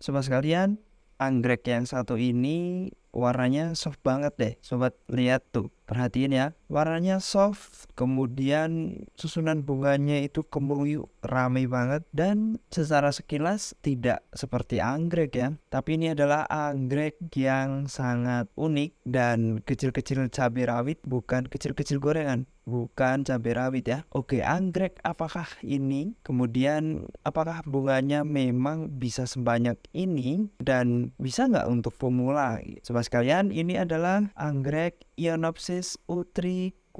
sobat sekalian anggrek yang satu ini warnanya soft banget deh. Sobat lihat tuh perhatiin ya warnanya soft kemudian susunan bunganya itu kemuyu ramai banget dan secara sekilas tidak seperti anggrek ya. Tapi ini adalah anggrek yang sangat unik dan kecil-kecil cabai rawit bukan kecil-kecil gorengan bukan cabai rawit ya. Oke anggrek apakah ini? Kemudian apakah bunganya memang bisa sebanyak ini? Dan bisa nggak untuk pemula? Sobat sekalian ini adalah anggrek Ionopsis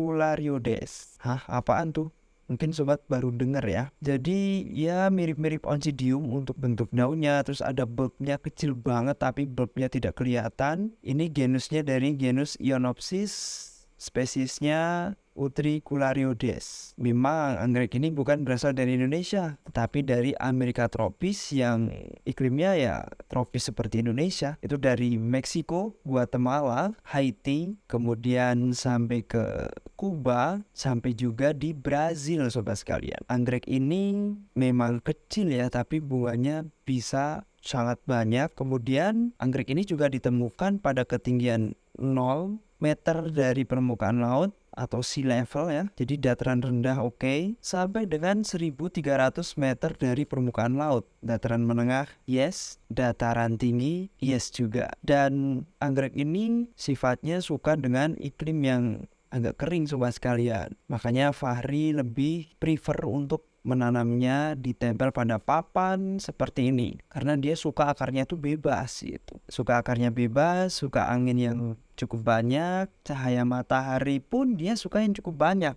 utricularioides. Hah, apaan tuh? Mungkin sobat baru dengar ya. Jadi ya mirip-mirip oncidium untuk bentuk daunnya. Terus ada bulbnya kecil banget tapi bulbnya tidak kelihatan. Ini genusnya dari genus Ionopsis. Spesiesnya Utricularioides. Memang anggrek ini bukan berasal dari Indonesia, tetapi dari Amerika tropis yang iklimnya ya tropis seperti Indonesia. Itu dari Meksiko, Guatemala, Haiti, kemudian sampai ke Kuba, sampai juga di Brazil sobat sekalian. Anggrek ini memang kecil ya, tapi bunganya bisa sangat banyak. Kemudian anggrek ini juga ditemukan pada ketinggian 0 meter dari permukaan laut atau sea level ya. Jadi dataran rendah oke okay, sampai dengan 1300 meter dari permukaan laut. Dataran menengah yes, dataran tinggi yes juga. Dan anggrek ini sifatnya suka dengan iklim yang agak kering sobat sekalian. Makanya Fahri lebih prefer untuk menanamnya ditempel pada papan seperti ini. Karena dia suka akarnya itu bebas gitu. Suka akarnya bebas suka angin yang cukup banyak cahaya matahari pun dia suka yang cukup banyak.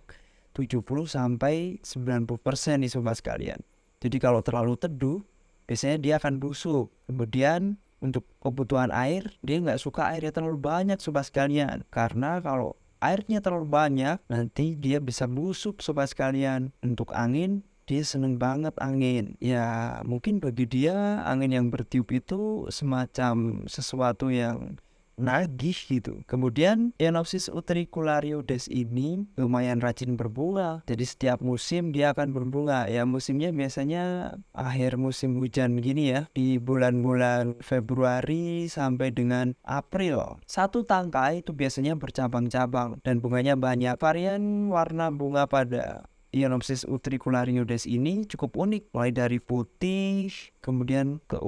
70 sampai 90% nih sobat sekalian. Jadi kalau terlalu teduh biasanya dia akan busuk. Kemudian untuk kebutuhan air dia nggak suka airnya terlalu banyak sobat sekalian. Karena kalau airnya terlalu banyak nanti dia bisa busuk sobat sekalian. Untuk angin dia seneng banget angin ya mungkin bagi dia angin yang bertiup itu semacam sesuatu yang nagih gitu. Kemudian Enopsis utricularioides ini lumayan rajin berbunga. Jadi setiap musim dia akan berbunga. Ya musimnya biasanya akhir musim hujan gini ya di bulan-bulan Februari sampai dengan April. Satu tangkai itu biasanya bercabang-cabang dan bunganya banyak. Varian warna bunga pada Ionopsis utricularioides ini cukup unik mulai dari putih kemudian ke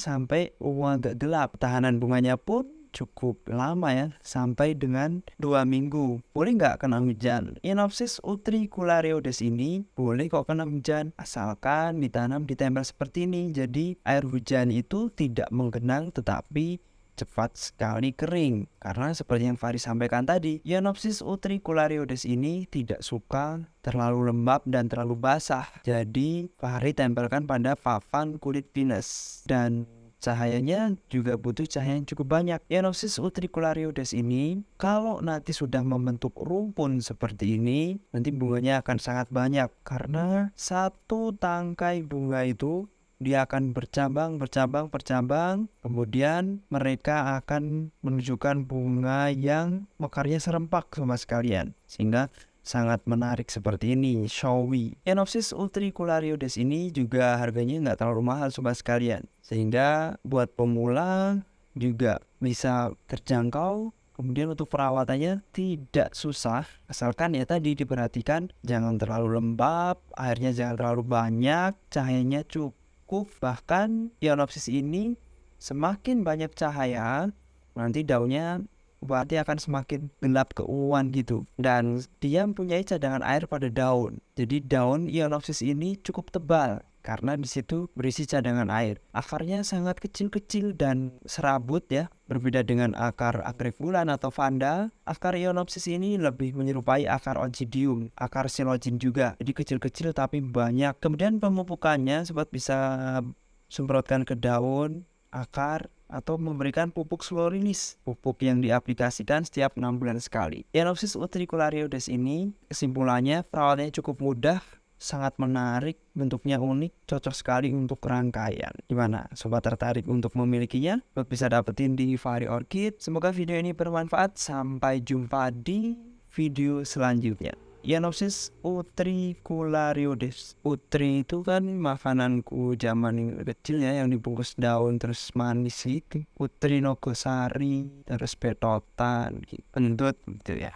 sampai ungu agak gelap. Tahanan bunganya pun cukup lama ya sampai dengan dua minggu. Boleh nggak kena hujan? Ionopsis utricularioides ini boleh kok kena hujan asalkan ditanam di tempel seperti ini. Jadi air hujan itu tidak menggenang tetapi cepat sekali kering. Karena seperti yang Faris sampaikan tadi, Ionopsis utricularioides ini tidak suka terlalu lembab dan terlalu basah. Jadi Fahri tempelkan pada papan kulit pinus dan cahayanya juga butuh cahaya yang cukup banyak. Ionopsis utricularioides ini kalau nanti sudah membentuk rumpun seperti ini, nanti bunganya akan sangat banyak karena satu tangkai bunga itu dia akan bercabang, bercabang, bercabang. Kemudian mereka akan menunjukkan bunga yang mekarnya serempak sama sekalian. Sehingga sangat menarik seperti ini, showy. Enopsis utricularioides ini juga harganya nggak terlalu mahal sobat sekalian. Sehingga buat pemula juga bisa terjangkau Kemudian untuk perawatannya tidak susah, asalkan ya tadi diperhatikan jangan terlalu lembab, airnya jangan terlalu banyak, cahayanya cukup cukup bahkan ionopsis ini semakin banyak cahaya nanti daunnya berarti akan semakin gelap keunguan gitu. Dan dia mempunyai cadangan air pada daun. Jadi daun ionopsis ini cukup tebal karena di situ berisi cadangan air. Akarnya sangat kecil-kecil dan serabut ya. Berbeda dengan akar anggrek bulan atau vanda, akar ionopsis ini lebih menyerupai akar oncidium, akar silogin juga. Jadi kecil-kecil tapi banyak. Kemudian pemupukannya sobat bisa semprotkan ke daun, akar, atau memberikan pupuk slorinis, pupuk yang diaplikasikan setiap enam bulan sekali. Ionopsis utricularioides ini kesimpulannya perawatannya cukup mudah, sangat menarik, bentuknya unik, cocok sekali untuk rangkaian. Gimana? Sobat tertarik untuk memilikinya? Lo bisa dapetin di Fari Orchid. Semoga video ini bermanfaat. Sampai jumpa di video selanjutnya. Yanopsis utriculariodes Utri itu kan makananku zaman kecil ya yang dibungkus daun terus manis gitu. Utrinogosari, terus petotan, gitu. Pendut gitu ya.